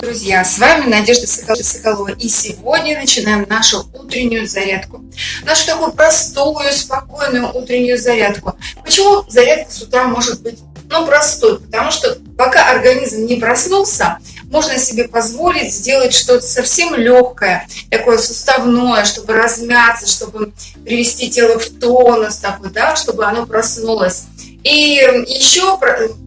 друзья! С вами Надежда Соколова. И сегодня начинаем нашу утреннюю зарядку. Нашу такую простую, спокойную утреннюю зарядку. Почему зарядка с утра может быть ну, простой? Потому что пока организм не проснулся, можно себе позволить сделать что-то совсем легкое, такое суставное, чтобы размяться, чтобы привести тело в тонус такой, да, чтобы оно проснулось. И еще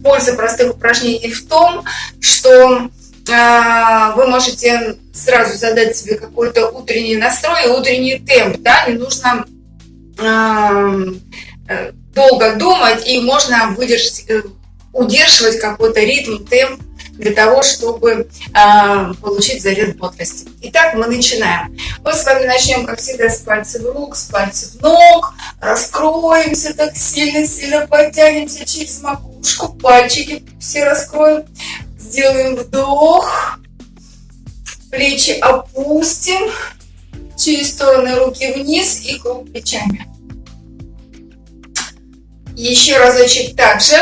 польза простых упражнений в том, что вы можете сразу задать себе какой-то утренний настрой, утренний темп, да, не нужно э, долго думать, и можно выдержать, э, удерживать какой-то ритм, темп для того, чтобы э, получить заряд бодрости. Итак, мы начинаем. Мы с вами начнем, как всегда, с пальцев рук, с пальцев ног, раскроемся так сильно-сильно, подтянемся через макушку, пальчики все раскроем, сделаем вдох, плечи опустим, через стороны руки вниз и круг плечами. Еще разочек также.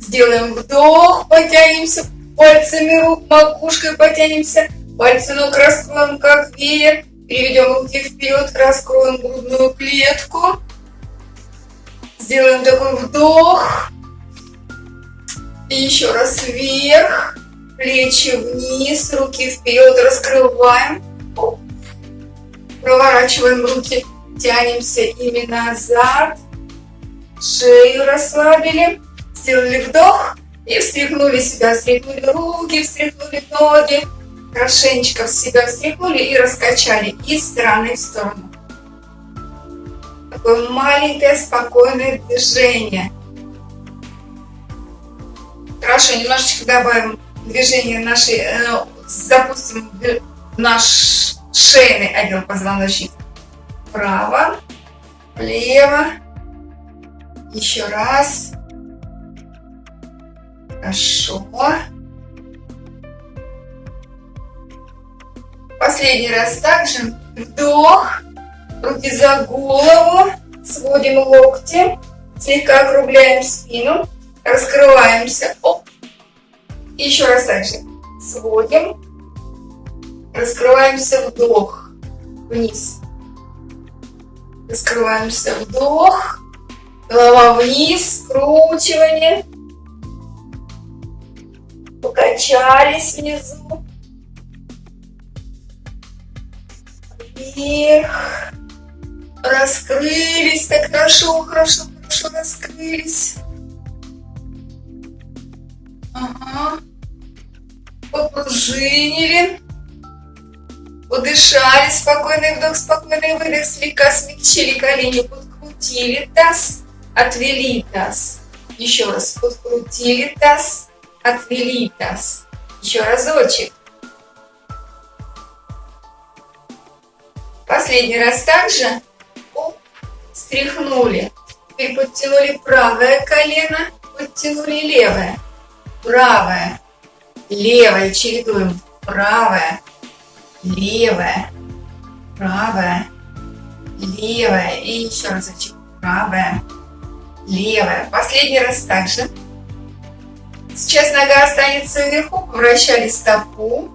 Сделаем вдох, потянемся пальцами рук, макушкой потянемся, пальцы ног раскроем как веер, переведем руки вперед, раскроем грудную клетку. Сделаем такой вдох. И еще раз вверх, плечи вниз, руки вперед, раскрываем. Проворачиваем руки, тянемся ими назад. Шею расслабили. Сделали вдох и встряхнули себя, встряхнули руки, встряхнули ноги. Хорошенечко в себя встряхнули и раскачали из стороны в сторону. Такое маленькое спокойное движение. Хорошо, немножечко добавим движение нашей, э, запустим наш шейный отдел позвоночника. Право, влево, еще раз. Хорошо. Последний раз также вдох, руки за голову, сводим локти, слегка округляем спину, раскрываемся. Оп. Еще раз также сводим, раскрываемся вдох, вниз. Раскрываемся вдох, голова вниз, скручивание. Покачались внизу. Вверх. Раскрылись так хорошо, хорошо, хорошо раскрылись. Ага. Попружинили. Подышали. Спокойный вдох, спокойный выдох. Слегка смягчили колени. Подкрутили таз. Отвели таз. Еще раз. Подкрутили таз. Отвели таз. Еще разочек. Последний раз также. Стряхнули. Теперь подтянули правое колено, подтянули левое правая, левая, чередуем, правая, левая, правая, левая, и еще разочек, правая, левая. Последний раз также. Сейчас нога останется вверху, вращали стопу.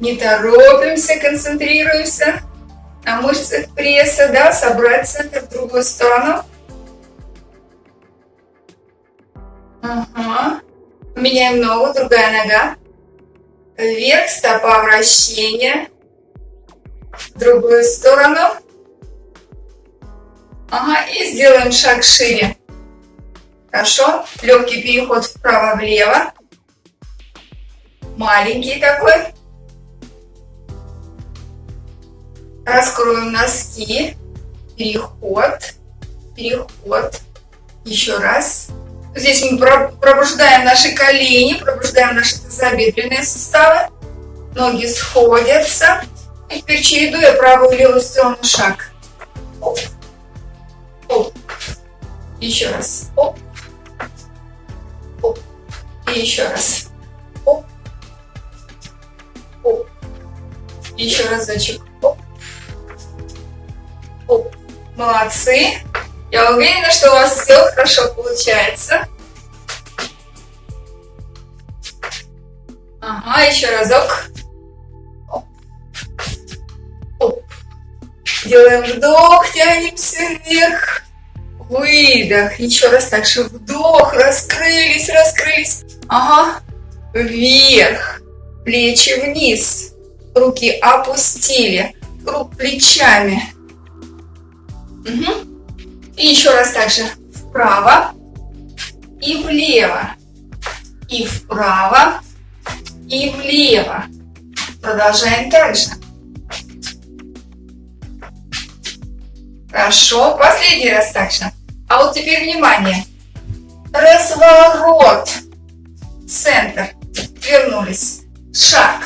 Не торопимся, концентрируемся на мышцах пресса, да, собрать центр в другую сторону. Ага. Меняем ногу, другая нога. Вверх, стопа, вращение. В другую сторону. Ага, и сделаем шаг шире. Хорошо. Легкий переход вправо-влево. Маленький такой. Раскроем носки. Переход. Переход. Еще раз. Здесь мы пробуждаем наши колени, пробуждаем наши тазобедренные суставы. Ноги сходятся. И теперь чередуя правую и левую сторону шаг. Оп. Оп. Еще раз. Оп. Оп. И еще раз. Оп. Оп. Еще разочек. Оп. Оп. Молодцы. Я уверена, что у вас все хорошо получается. Ага, еще разок. Делаем вдох, тянемся вверх. Выдох. Еще раз так же вдох. Раскрылись, раскрылись. Ага. Вверх. Плечи вниз. Руки опустили. Круг плечами. Угу. И еще раз так же вправо и влево. И вправо и влево. Продолжаем также. Хорошо. Последний раз также. А вот теперь внимание. Разворот. Центр. Вернулись. Шаг.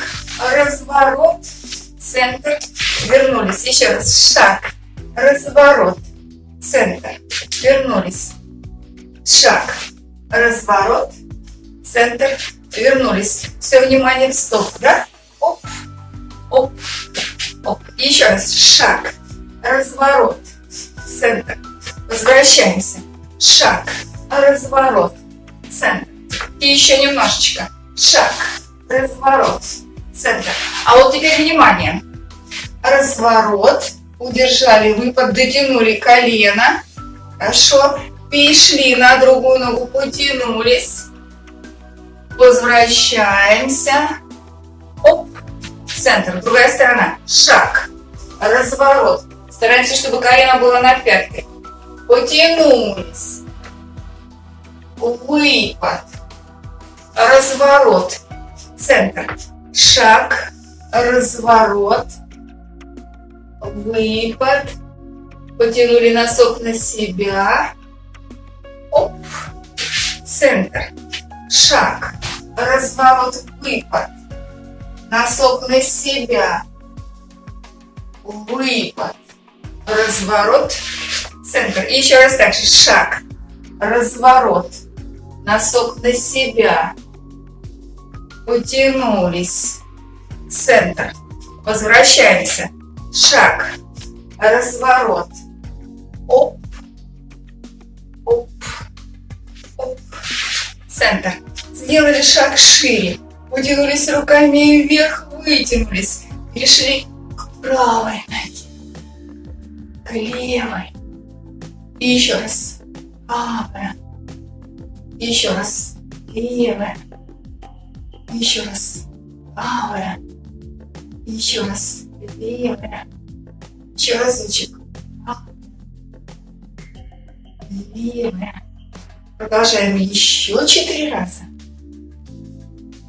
Разворот. Центр. Вернулись. Еще раз. Шаг. Разворот. Центр. Вернулись. Шаг. Разворот. Центр. Вернулись. Все внимание в стоп, да? Оп. Оп. Оп. Еще раз. Шаг. Разворот. Центр. Возвращаемся. Шаг. Разворот. Центр. И еще немножечко. Шаг. Разворот. Центр. А вот теперь внимание. Разворот. Удержали выпад, дотянули колено. Хорошо. Перешли на другую ногу, потянулись. Возвращаемся. Оп. Центр. Другая сторона. Шаг. Разворот. Стараемся, чтобы колено было на пятке. Потянулись. Выпад. Разворот. Центр. Шаг. Разворот. Выпад. Потянули носок на себя. Оп. Центр. Шаг. Разворот. Выпад. Носок на себя. Выпад. Разворот. Центр. И еще раз так же. Шаг. Разворот. Носок на себя. Потянулись. Центр. Возвращаемся. Шаг. Разворот. Оп. Оп. Оп. Центр. Сделали шаг шире. Потянулись руками вверх, вытянулись. Перешли к правой ноге. К левой. И еще раз. Правая. Еще раз. Левая. Еще раз. Правая. Еще раз. Левая. Еще разочек. Левая. Продолжаем еще четыре раза.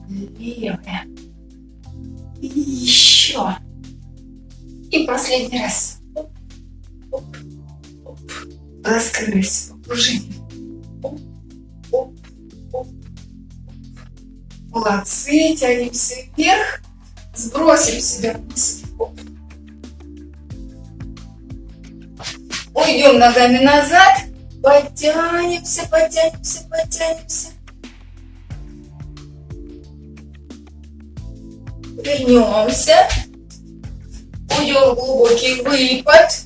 Левая. И еще. И последний раз. Оп, оп, оп. Раскрылись. Оп. Молодцы. Тянемся вверх. Сбросим себя вниз. Уйдем ногами назад. Потянемся, потянемся, потянемся. Вернемся. Уйдем в глубокий выпад.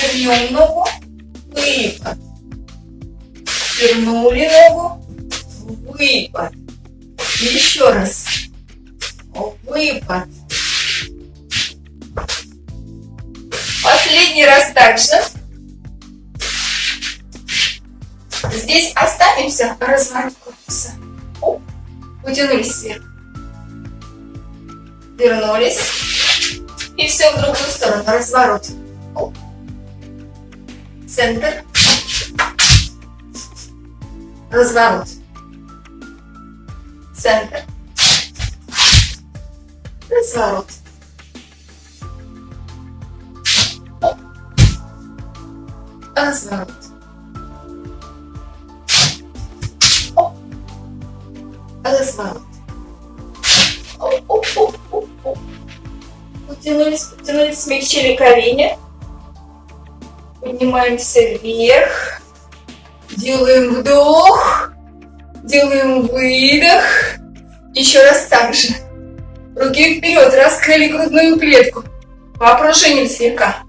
Вернем ногу. Выпад. Вернули ногу. Выпад. Еще раз. Выпад. Последний раз также. Здесь разворот корпуса. Оп. Утянулись вверх. Вернулись. И все в другую сторону. Разворот. Центр. Разворот. Центр. Разворот. Разворот. Оп. Разворот. Оп, оп, оп, оп, оп. Потянулись, потянулись, смягчили колени. Поднимаемся вверх. Делаем вдох. Делаем выдох. Еще раз так же. Руки вперед, раскрыли грудную клетку. Попружинили слегка.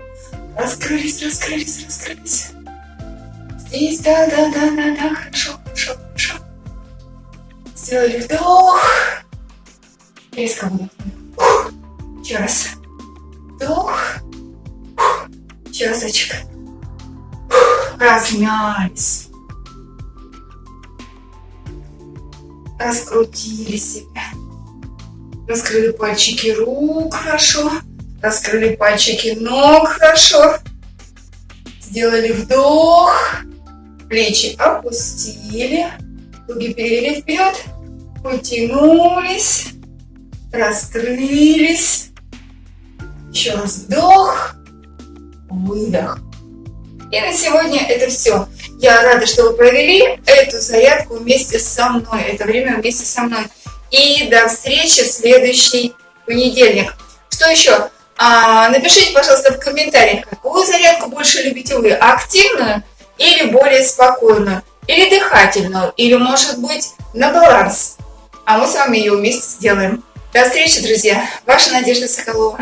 Раскрылись, раскрылись, раскрылись. Здесь, да, да, да, да, да, хорошо, хорошо, хорошо. Сделали вдох. Резко выдохнули. Еще раз. Вдох. Еще разочек. Размялись. Раскрутили себя. Раскрыли пальчики рук хорошо. Раскрыли пальчики ног хорошо. Сделали вдох. Плечи опустили. Ноги перевели вперед. Потянулись. Раскрылись. Еще раз вдох. Выдох. И на сегодня это все. Я рада, что вы провели эту зарядку вместе со мной, это время вместе со мной. И до встречи в следующий понедельник. Что еще? А, напишите, пожалуйста, в комментариях, какую зарядку больше любите вы, активную или более спокойную, или дыхательную, или может быть на баланс. А мы с вами ее вместе сделаем. До встречи, друзья! Ваша Надежда Соколова.